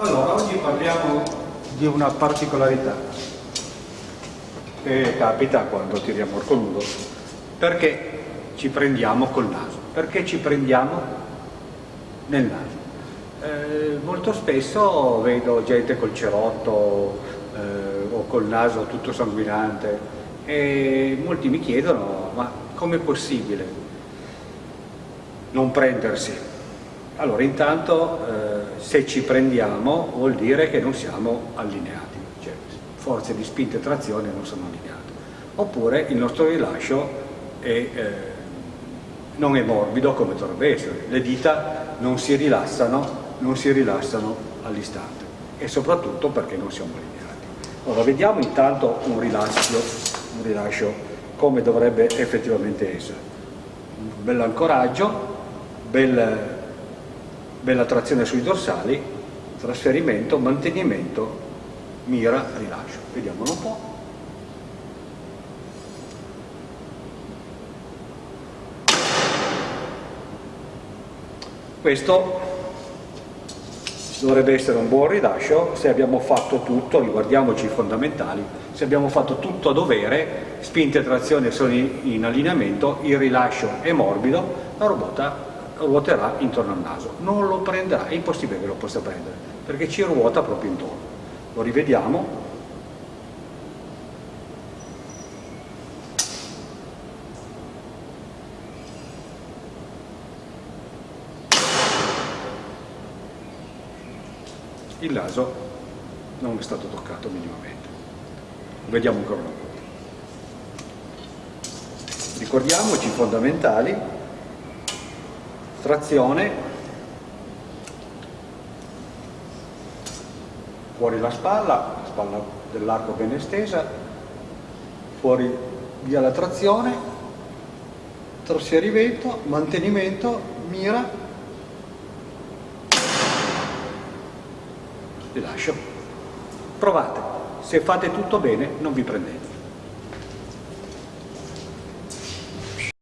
Allora, oggi parliamo di una particolarità che capita quando tiriamo il coludo, perché ci prendiamo col naso, perché ci prendiamo nel naso. Eh, molto spesso vedo gente col cerotto eh, o col naso tutto sanguinante e molti mi chiedono ma com'è possibile non prendersi? Allora intanto eh, se ci prendiamo vuol dire che non siamo allineati, cioè forze di spinta e trazione non sono allineate. Oppure il nostro rilascio è, eh, non è morbido come dovrebbe essere, le dita non si rilassano, non si rilassano all'istante e soprattutto perché non siamo allineati. Allora vediamo intanto un rilascio, un rilascio come dovrebbe effettivamente essere. Un bel ancoraggio, bel bella trazione sui dorsali, trasferimento, mantenimento, mira, rilascio. Vediamolo un po'. Questo dovrebbe essere un buon rilascio se abbiamo fatto tutto, riguardiamoci i fondamentali, se abbiamo fatto tutto a dovere, spinte e trazione sono in allineamento, il rilascio è morbido, la ruota ruoterà intorno al naso, non lo prenderà, è impossibile che lo possa prendere, perché ci ruota proprio intorno. Lo rivediamo. Il naso non è stato toccato minimamente. Vediamo ancora una volta. Ricordiamoci i fondamentali trazione, fuori la spalla, la spalla dell'arco ben estesa, fuori via la trazione, trasferimento, mantenimento, mira, rilascio. Provate, se fate tutto bene non vi prendete.